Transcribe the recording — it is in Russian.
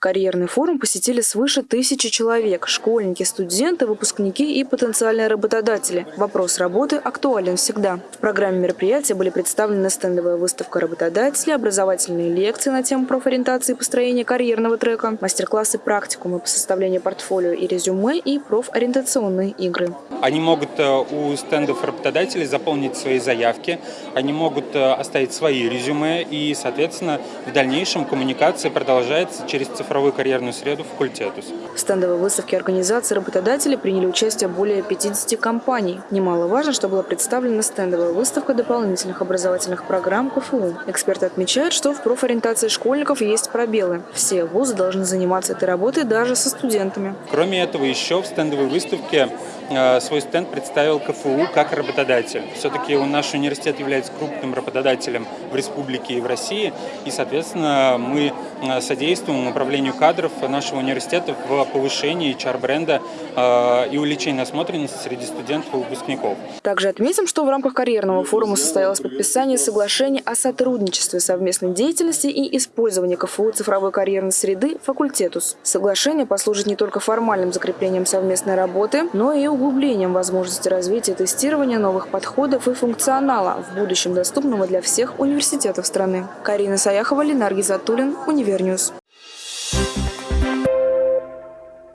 Карьерный форум посетили свыше тысячи человек – школьники, студенты, выпускники и потенциальные работодатели. Вопрос работы актуален всегда. В программе мероприятия были представлены стендовая выставка работодателей, образовательные лекции на тему профориентации и построения карьерного трека, мастер-классы практикумы по составлению портфолио и резюме и профориентационные игры. Они могут э, у стендов работодателей заполнить свои заявки, они могут э, оставить свои резюме и, соответственно, в дальнейшем коммуникация продолжается через цифровую карьерную среду факультетус. В стендовой выставке организации работодателей приняли участие более 50 компаний. Немаловажно, что была представлена стендовая выставка дополнительных образовательных программ КФУ. Эксперты отмечают, что в профориентации школьников есть пробелы. Все вузы должны заниматься этой работой даже со студентами. Кроме этого, еще в стендовой выставке свой стенд представил КФУ как работодатель. Все-таки наш университет является крупным работодателем в республике и в России, и, соответственно, мы э, содействуем управлению кадров нашего университета в повышении HR-бренда э, и увеличении насмотренности среди студентов и выпускников. Также отметим, что в рамках карьерного форума состоялось подписание соглашения о сотрудничестве, совместной деятельности и использовании КФУ цифровой карьерной среды «Факультетус». Соглашение послужит не только формальным закреплением совместной работы, но и углублением возможности развития тестирования новых подходов и функционала, в будущем доступного для всех университетов страны. Карина Саяхова, Ленар Гизатуллин, Универ News.